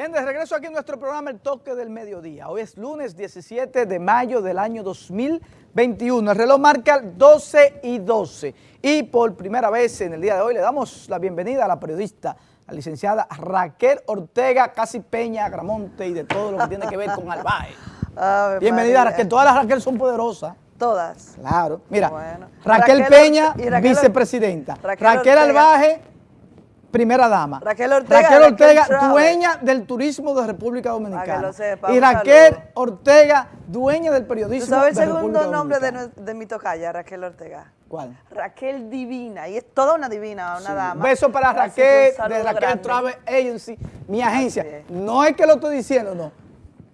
Bien, de regreso aquí en nuestro programa El Toque del Mediodía. Hoy es lunes 17 de mayo del año 2021. El reloj marca 12 y 12. Y por primera vez en el día de hoy le damos la bienvenida a la periodista, la licenciada Raquel Ortega, casi Peña, Agramonte y de todo lo que tiene que ver con Albae. bienvenida Raquel, todas las Raquel son poderosas. Todas. Claro. Mira, Raquel, Peña, vicepresidenta. Raquel, Albaje, primera dama. Raquel Ortega, Raquel Ortega dueña del turismo de República Dominicana. y Raquel Ortega, dueña del periodismo ¿Tú sabes el segundo nombre de, de, mi tocaya, Raquel Ortega? ¿Cuál? Raquel Divina, y es toda una divina, una dama. Beso para Raquel, de Raquel Travel Agency, mi agencia. No es que lo estoy diciendo, no.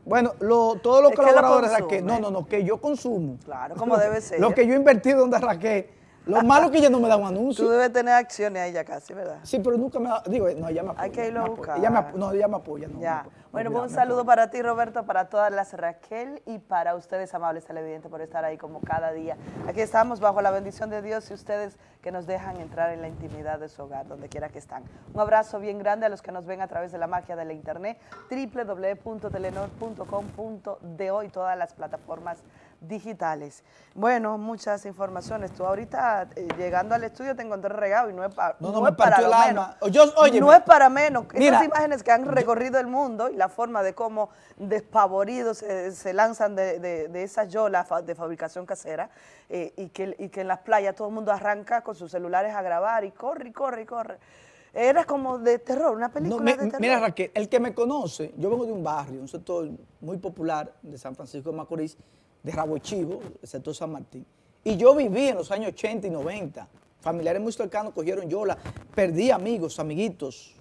Bueno, lo, todos los colaboradores de Raquel, no, no, no, que yo consumo. Claro, como debe ser. Lo que yo he invertido donde Raquel lo malo es que ella no me da un anuncio. Tú debes tener acciones ahí ya casi, ¿verdad? Sí, pero nunca me da, digo, no, ella me apoya. Hay que irlo a buscar. Ella me, no, ella me apoya. No, ya. Bueno, pues un saludo para ti, Roberto, para todas las Raquel y para ustedes, amables televidentes, por estar ahí como cada día. Aquí estamos bajo la bendición de Dios y ustedes que nos dejan entrar en la intimidad de su hogar, donde quiera que están. Un abrazo bien grande a los que nos ven a través de la magia de la internet, www.telenor.com.de y todas las plataformas digitales. Bueno, muchas informaciones. Tú ahorita eh, llegando al estudio te encontré regado y no es, no, es para menos. no es para menos. Esas imágenes que han recorrido el mundo y la forma de cómo despavoridos se lanzan de, de, esas yolas de fabricación casera eh, y, que, y que en las playas todo el mundo arranca con sus celulares a grabar y corre, y corre, y corre. Era como de terror, una película de terror. Mira Raquel, el que me conoce, yo vengo de un barrio, un sector muy popular de San Francisco de Macorís, de Rabo Chivo, el sector San Martín. Y yo viví en los años 80 y 90. Familiares muy cercanos cogieron yola. Perdí amigos, amiguitos,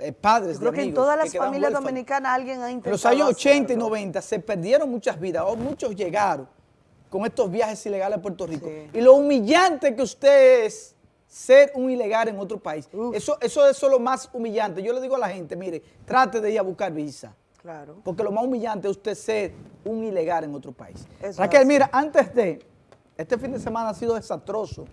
eh, padres creo que en todas las familias dominicanas alguien ha intentado En los años 80 y 90 se perdieron muchas vidas, o muchos llegaron con estos viajes ilegales a Puerto Rico. Y lo humillante que usted es ser un ilegal en otro país. Eso, eso, eso es lo más humillante. Yo le digo a la gente, mire, trate de ir a buscar visa. Claro. Porque lo más humillante es usted ser un ilegal en otro país. Raquel, mira, antes de, este fin de semana ha sido desastroso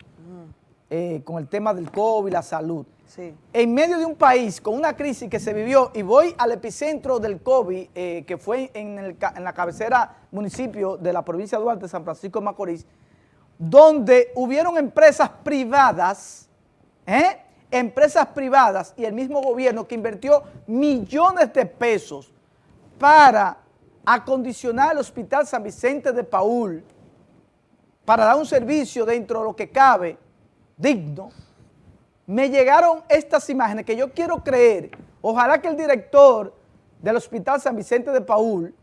eh, con el tema del COVID, la salud. Sí. En medio de un país con una crisis que se vivió, y voy al epicentro del COVID, eh, que fue en, en, la cabecera municipio de la provincia de Duarte, San Francisco de Macorís, donde hubieron empresas privadas, ¿eh? empresas privadas y el mismo gobierno que invirtió millones de pesos para acondicionar el Hospital San Vicente de Paul, para dar un servicio dentro de lo que cabe, digno, me llegaron estas imágenes que yo quiero creer, ojalá que el director del Hospital San Vicente de Paul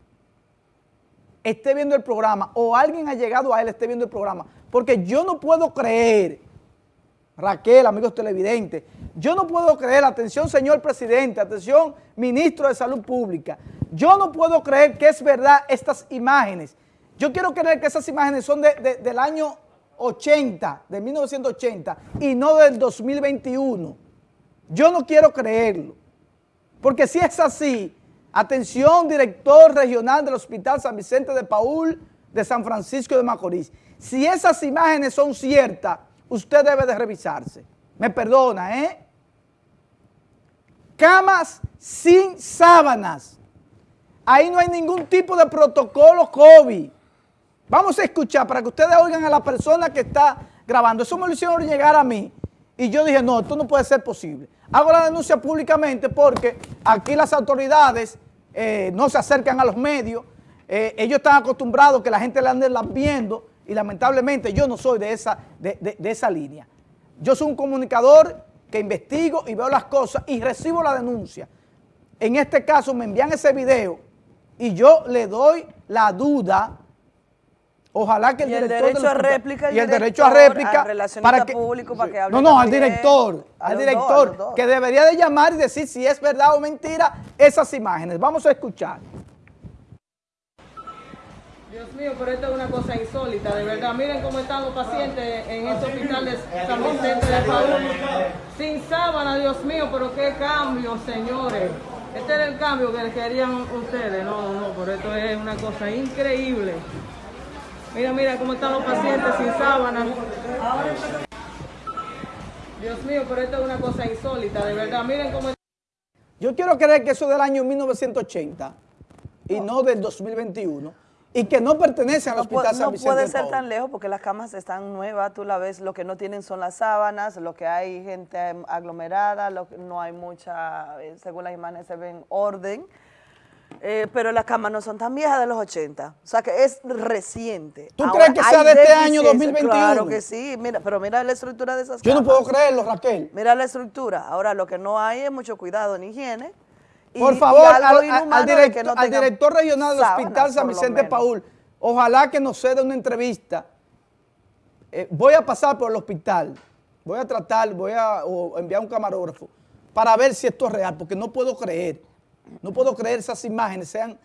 esté viendo el programa o alguien ha llegado a él esté viendo el programa, porque yo no puedo creer, Raquel, amigos televidentes, yo no puedo creer, atención señor presidente, atención ministro de Salud Pública, yo no puedo creer que es verdad estas imágenes. Yo quiero creer que esas imágenes son del año 80, de 1980, y no del 2021. Yo no quiero creerlo. Porque si es así, atención, director regional del Hospital San Vicente de Paul de San Francisco de Macorís, si esas imágenes son ciertas, usted debe de revisarse. Me perdona, ¿eh? Camas sin sábanas. Ahí no hay ningún tipo de protocolo COVID. Vamos a escuchar para que ustedes oigan a la persona que está grabando. Eso me lo hicieron llegar a mí. Y yo dije, no, esto no puede ser posible. Hago la denuncia públicamente porque aquí las autoridades eh, no se acercan a los medios. Eh, ellos están acostumbrados que la gente le ande viendo y lamentablemente yo no soy de esa, de esa línea. Yo soy un comunicador que investigo y veo las cosas y recibo la denuncia. En este caso me envían ese video y yo le doy la duda, ojalá que el, y el derecho a réplica y el derecho a réplica para que, público para que hable no, no, al director, al director que debería de llamar y decir si es verdad o mentira esas imágenes. Vamos a escuchar. Dios mío, pero esto es una cosa insólita, de verdad. Miren cómo están los pacientes en este hospital de San Vicente de Paúl. Sin sábana, Dios mío, pero qué cambio, señores. Este era el cambio que querían ustedes. No, no, pero esto es una cosa increíble. Mira, mira cómo están los pacientes sin sábanas. Dios mío, pero esto es una cosa insólita, de verdad. Miren cómo... Yo quiero creer que eso es del año 1980 y no del 2021 y que no pertenece al Hospital San Vicente No puede ser tan lejos porque las camas están nuevas, tú la ves, lo que no tienen son las sábanas, lo que hay gente aglomerada, lo que no hay mucha, eh, según las imágenes se ven orden, eh, pero las camas no son tan viejas de los 80, o sea que es reciente. ¿Tú crees que sea de este año 2021? Claro que sí, mira, pero mira la estructura de esas Yo no puedo creerlo, Raquel. Mira la estructura, ahora lo que no hay es mucho cuidado ni higiene, por favor, al, director, regional del Hospital San Vicente Paul, ojalá que nos ceda una entrevista. Eh, voy a pasar por el hospital, voy a tratar, voy a enviar un camarógrafo para ver si esto es real, porque no puedo creer, no puedo creer esas imágenes sean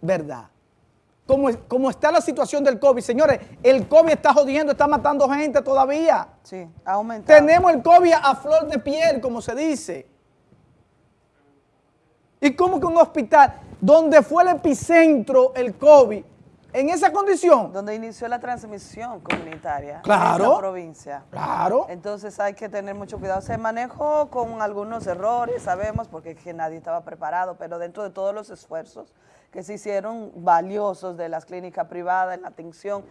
verdad. Como, como está la situación del COVID, señores, el COVID está jodiendo, está matando gente todavía. Sí, ha aumentado. Tenemos el COVID a flor de piel, como se dice. ¿Y cómo que un hospital donde fue el epicentro el COVID, en esa condición? Donde inició la transmisión comunitaria claro, en esa provincia. Claro. Entonces hay que tener mucho cuidado. Se manejó con algunos errores, sabemos, porque que nadie estaba preparado, pero dentro de todos los esfuerzos que se hicieron valiosos de las clínicas privadas en la atención,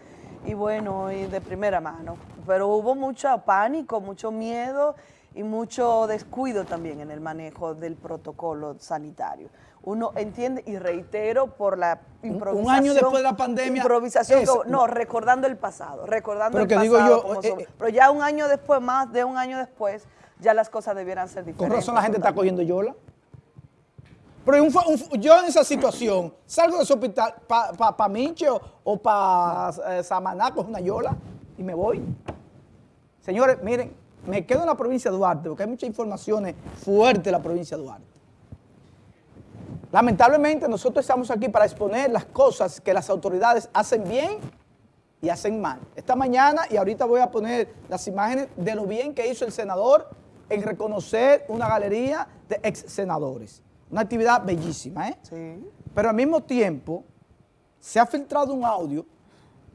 y bueno, y de primera mano. Pero hubo mucho pánico, mucho miedo y mucho descuido también en el manejo del protocolo sanitario. Uno entiende y reitero por la improvisación. Un año después de la pandemia. Improvisación, no, recordando el pasado, recordando el pasado. Digo yo, eh, eh, pero ya un año después, más de un año después, ya las cosas debieran ser diferentes. Con razón la gente está cogiendo yola. Pero yo en esa situación salgo de ese hospital para pa, pa o, para eh, Samaná, una yola y me voy. Señores, miren, me quedo en la provincia de Duarte porque hay muchas informaciones fuertes en la provincia de Duarte. Lamentablemente nosotros estamos aquí para exponer las cosas que las autoridades hacen bien y hacen mal. Esta mañana, y ahorita voy a poner las imágenes de lo bien que hizo el senador en reconocer una galería de ex senadores. Una actividad bellísima, ¿eh? Sí. Pero al mismo tiempo se ha filtrado un audio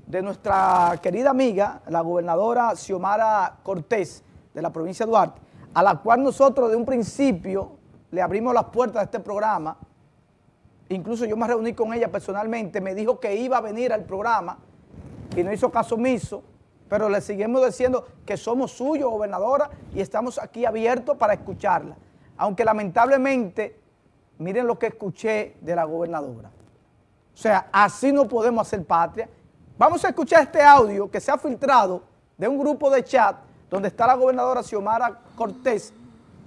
de nuestra querida amiga, la gobernadora Xiomara Cortés, de la provincia de Duarte, a la cual nosotros de un principio le abrimos las puertas de este programa, incluso yo me reuní con ella personalmente, me dijo que iba a venir al programa y no hizo caso omiso, pero le seguimos diciendo que somos suyos, gobernadora, y estamos aquí abiertos para escucharla. Aunque lamentablemente, miren lo que escuché de la gobernadora. O sea, así no podemos hacer patria. Vamos a escuchar este audio que se ha filtrado de un grupo de chat donde está la gobernadora Xiomara Cortés,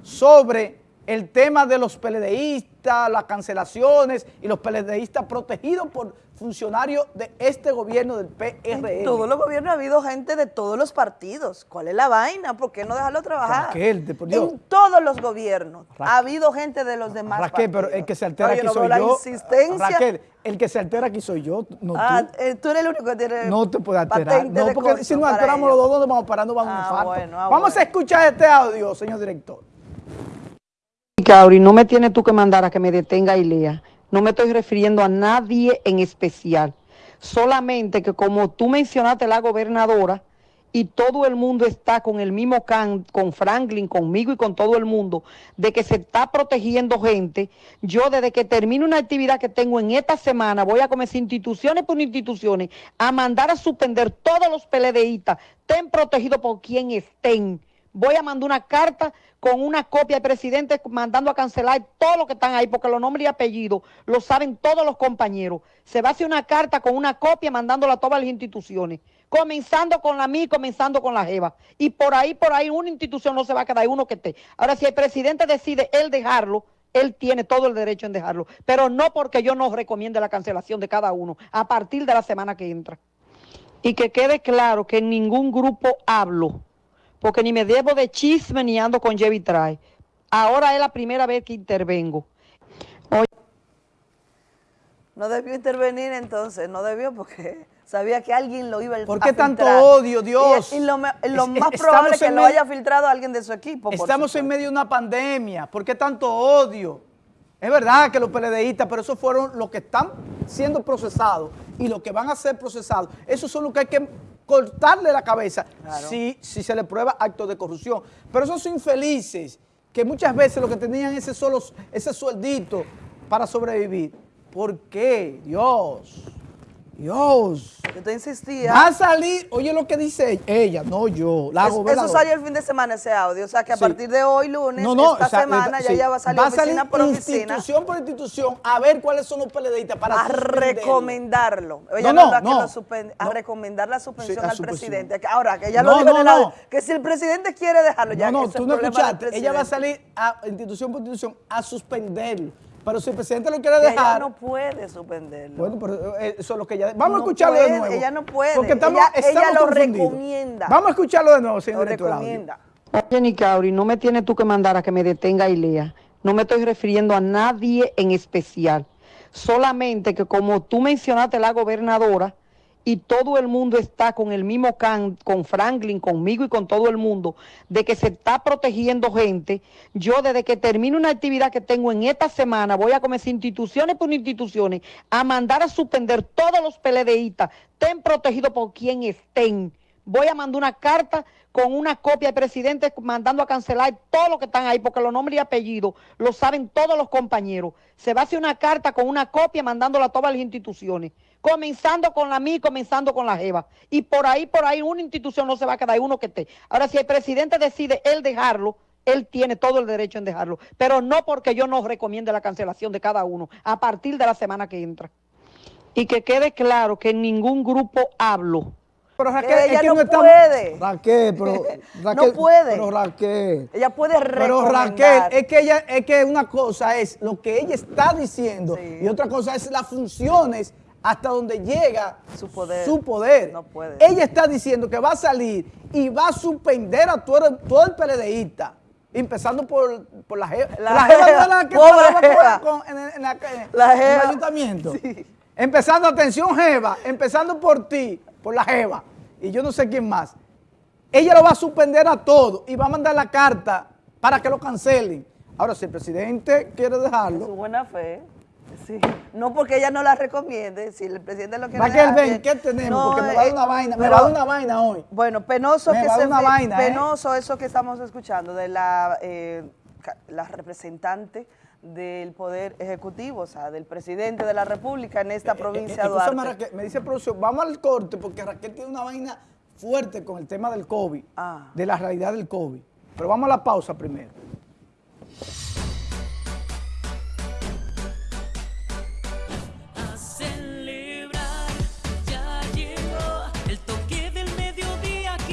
sobre el tema de los PLDistas, las cancelaciones y los PLDistas protegidos por funcionarios de este gobierno del PRM. En todos los gobiernos ha habido gente de todos los partidos. ¿Cuál es la vaina? ¿Por qué no dejarlo trabajar? Raquel, por Dios. En todos los gobiernos ha habido gente de los demás Raquel, pero el que se altera aquí soy yo. Insistencia. Raquel, el que se altera aquí soy yo, no ah, tú. Eh, tú eres el único que tiene No te puede alterar. No, porque si nos alteramos los dos, ¿dónde vamos parando? Vamos a un ah, ah, Vamos a escuchar este audio, señor director. Cauri, no me tienes tú que mandar a que me detenga y lea. No me estoy refiriendo a nadie en especial. Solamente que como tú mencionaste la gobernadora y todo el mundo está con el mismo can, con Franklin, conmigo y con todo el mundo, de que se está protegiendo gente, yo desde que termine una actividad que tengo en esta semana, voy a comenzar instituciones por instituciones a mandar a suspender todos los PLDistas, estén protegidos por quien estén voy a mandar una carta con una copia del presidente mandando a cancelar todo lo que están ahí, porque los nombres y apellidos lo saben todos los compañeros. Se va a hacer una carta con una copia mandándola a todas las instituciones, comenzando con la mí, comenzando con la JEVA. Y por ahí, por ahí, una institución no se va a quedar, uno que esté. Ahora, si el presidente decide él dejarlo, él tiene todo el derecho en dejarlo, pero no porque yo no recomiende la cancelación de cada uno a partir de la semana que entra. Y que quede claro que en ningún grupo hablo porque ni me debo de chisme ni ando con Jevi Trae. Ahora es la primera vez que intervengo. No debió intervenir entonces, no debió porque sabía que alguien lo iba a ¿Por qué tanto odio, Dios? Y, lo, más probable es que lo haya filtrado alguien de su equipo. Estamos en medio de una pandemia. ¿Por qué tanto odio? Es verdad que los PLDistas, pero esos fueron los que están siendo procesados y los que van a ser procesados. Esos son los que hay que cortarle la cabeza si, si se le prueba actos de corrupción. Pero esos infelices que que muchas veces lo que tenían ese solo, ese sueldito para sobrevivir. ¿Por qué? Dios. Dios. Yo te insistía. Va a salir, oye lo que dice ella, no yo, la Eso salió el fin de semana ese audio, o sea que a partir de hoy, lunes, esta semana, ya, ya va a salir oficina por oficina. institución por institución a ver cuáles son los PLDistas para A recomendarlo. Ella no, no, no, a recomendar la suspensión al presidente. Ahora, que ella lo dijo en el audio, que si el presidente quiere dejarlo, ya No, no, tú no escuchaste, ella va a salir a institución por institución a suspenderlo pero si el presidente lo quiere dejar... Ella no puede suspenderlo. Bueno, pero eh, eso es lo que ella... Vamos a escucharlo de nuevo. Ella no puede. Porque estamos, ella, lo recomienda. Vamos a escucharlo de nuevo, señor Lo recomienda. Oye, Cauri, no me tienes tú que mandar a que me detenga y lea. No me estoy refiriendo a nadie en especial. Solamente que como tú mencionaste la gobernadora, y todo el mundo está con el mismo can, con Franklin, conmigo y con todo el mundo, de que se está protegiendo gente. Yo desde que termine una actividad que tengo en esta semana, voy a comenzar instituciones por instituciones a mandar a suspender todos los PLDistas, estén protegidos por quien estén. Voy a mandar una carta con una copia del presidente mandando a cancelar todo lo que están ahí, porque los nombres y apellidos lo saben todos los compañeros. Se va a hacer una carta con una copia mandándola a todas las instituciones comenzando con la MI, comenzando con la JEVA. Y por ahí, por ahí, una institución no se va a quedar, uno que esté. Ahora, si el presidente decide él dejarlo, él tiene todo el derecho en dejarlo, pero no porque yo no recomiende la cancelación de cada uno a partir de la semana que entra. Y que quede claro que en ningún grupo hablo. Pero Raquel, ella no, puede. Raquel, pero Raquel, no puede. Pero Raquel. Ella puede recomendar. Pero Raquel, es que ella, es que una cosa es lo que ella está diciendo y otra cosa es las funciones hasta donde llega su poder. Su poder. No puede. Ella está diciendo que va a salir y va a suspender a todo, todo el PLDista. Empezando por, por la jeva. La, la jeva no la que estaba con, en, en, la en el ayuntamiento. Sí. Empezando, atención jeva, empezando por ti, por la jeva. Y yo no sé quién más. Ella lo va a suspender a todo y va a mandar la carta para que lo cancelen. Ahora, si el presidente quiere dejarlo... Su buena fe. Sí. No porque ella no la recomiende, si el presidente lo quiere Raquel, ven, ¿qué tenemos? porque me va a dar una vaina, me va a dar una vaina hoy. Bueno, penoso que se una vaina, ¿eh? penoso eso que estamos escuchando de la, eh, la representante del Poder Ejecutivo, o sea, del presidente de la República en esta eh, provincia de Duarte. me dice producción, vamos al corte porque Raquel tiene una vaina fuerte con el tema del COVID, ah. de la realidad del COVID. Pero vamos a la pausa primero.